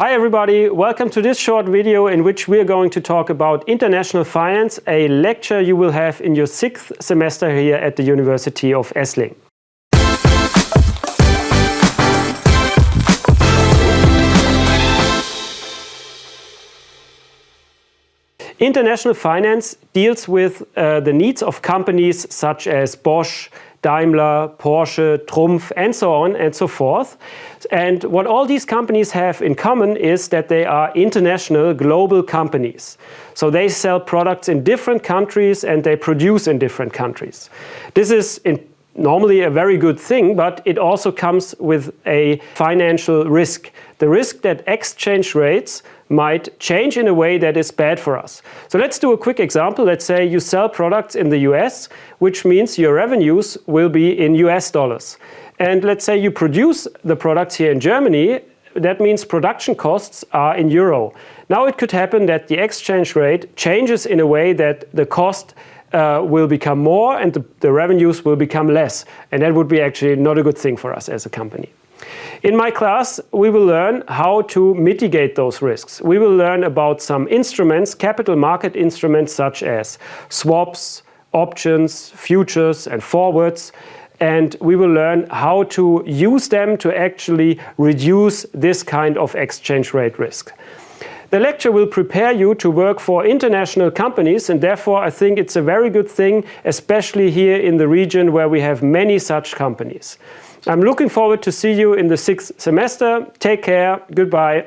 Hi everybody, welcome to this short video in which we are going to talk about international finance, a lecture you will have in your sixth semester here at the University of Esslingen. International finance deals with uh, the needs of companies such as Bosch, Daimler, Porsche, Trumpf and so on and so forth. And what all these companies have in common is that they are international global companies. So they sell products in different countries and they produce in different countries. This is in normally a very good thing, but it also comes with a financial risk. The risk that exchange rates might change in a way that is bad for us. So let's do a quick example. Let's say you sell products in the US, which means your revenues will be in US dollars. And let's say you produce the products here in Germany, that means production costs are in euro. Now it could happen that the exchange rate changes in a way that the cost uh, will become more and the, the revenues will become less. And that would be actually not a good thing for us as a company. In my class, we will learn how to mitigate those risks. We will learn about some instruments, capital market instruments such as swaps, options, futures and forwards. And we will learn how to use them to actually reduce this kind of exchange rate risk. The lecture will prepare you to work for international companies and therefore I think it's a very good thing, especially here in the region where we have many such companies. I'm looking forward to see you in the sixth semester. Take care. Goodbye.